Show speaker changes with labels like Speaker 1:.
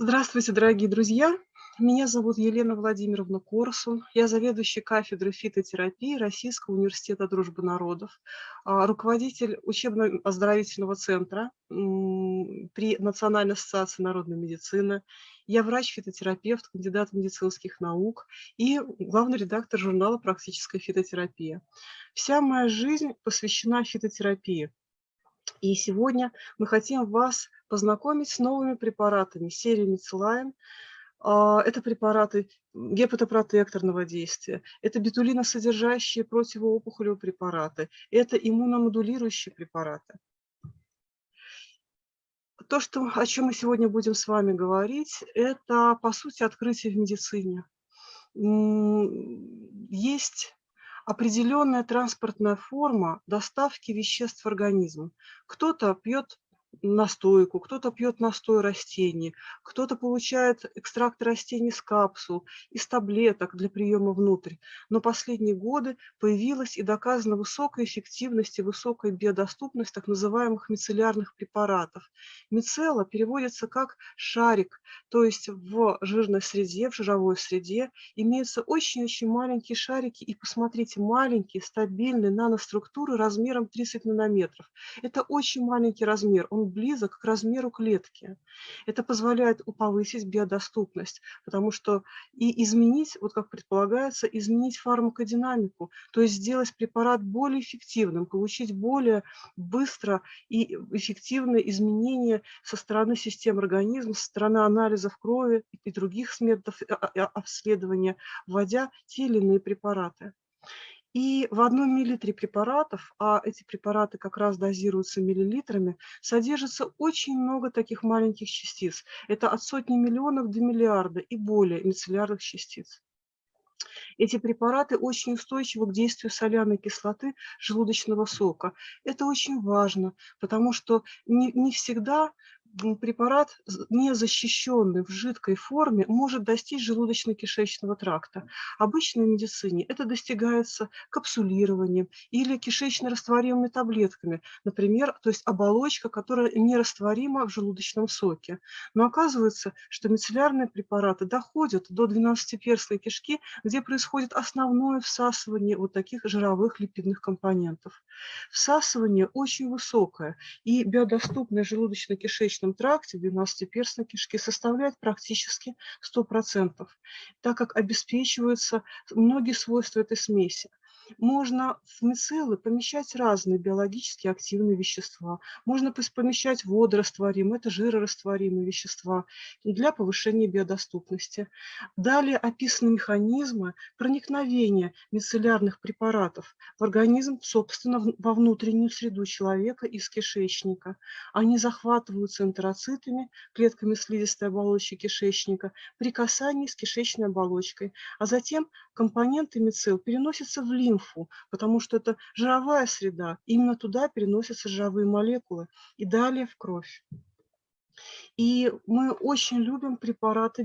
Speaker 1: Здравствуйте, дорогие друзья! Меня зовут Елена Владимировна Корсун. Я заведующий кафедрой фитотерапии Российского университета дружбы народов, а, руководитель учебно-оздоровительного центра при Национальной ассоциации народной медицины. Я врач-фитотерапевт, кандидат медицинских наук и главный редактор журнала «Практическая фитотерапия». Вся моя жизнь посвящена фитотерапии. И сегодня мы хотим вас познакомить с новыми препаратами серии Мицелайн. А, это препараты гепатопротекторного действия, это бетулиносодержащие противоопухолевые препараты, это иммуномодулирующие препараты. То, что, о чем мы сегодня будем с вами говорить, это, по сути, открытие в медицине. Есть определенная транспортная форма доставки веществ в организм. Кто-то пьет настойку, кто-то пьет настой растений, кто-то получает экстракт растений из капсул, из таблеток для приема внутрь. Но последние годы появилась и доказана высокая эффективность и высокая биодоступность так называемых мицеллярных препаратов. Мицелла переводится как шарик, то есть в жирной среде, в жировой среде имеются очень-очень маленькие шарики, и посмотрите, маленькие, стабильные наноструктуры размером 30 нанометров. Это очень маленький размер, он близок к размеру клетки. Это позволяет повысить биодоступность, потому что и изменить, вот как предполагается, изменить фармакодинамику, то есть сделать препарат более эффективным, получить более быстро и эффективные изменения со стороны систем организма, со стороны анализов крови и других методов а, а, обследования, вводя те или иные препараты. И в одном миллилитре препаратов, а эти препараты как раз дозируются миллилитрами, содержится очень много таких маленьких частиц. Это от сотни миллионов до миллиарда и более мицеллярных частиц. Эти препараты очень устойчивы к действию соляной кислоты желудочного сока. Это очень важно, потому что не, не всегда препарат, не защищенный в жидкой форме, может достичь желудочно-кишечного тракта. Обычно в медицине это достигается капсулированием или кишечно-растворимыми таблетками, например, то есть оболочка, которая нерастворима в желудочном соке. Но оказывается, что мицеллярные препараты доходят до 12-перстной кишки, где происходит основное всасывание вот таких жировых липидных компонентов. Всасывание очень высокое, и биодоступное желудочно-кишечное желудочном тракте, в 12-перстной кишке составляет практически 100%, так как обеспечиваются многие свойства этой смеси можно в мицеллы помещать разные биологически активные вещества. Можно помещать водорастворимые, это жирорастворимые вещества для повышения биодоступности. Далее описаны механизмы проникновения мицеллярных препаратов в организм, собственно, во внутреннюю среду человека из кишечника. Они захватываются энтероцитами, клетками слизистой оболочки кишечника при касании с кишечной оболочкой, а затем компоненты мицелл переносятся в лимфу, лимфу, потому что это жировая среда. Именно туда переносятся жировые молекулы и далее в кровь. И мы очень любим препараты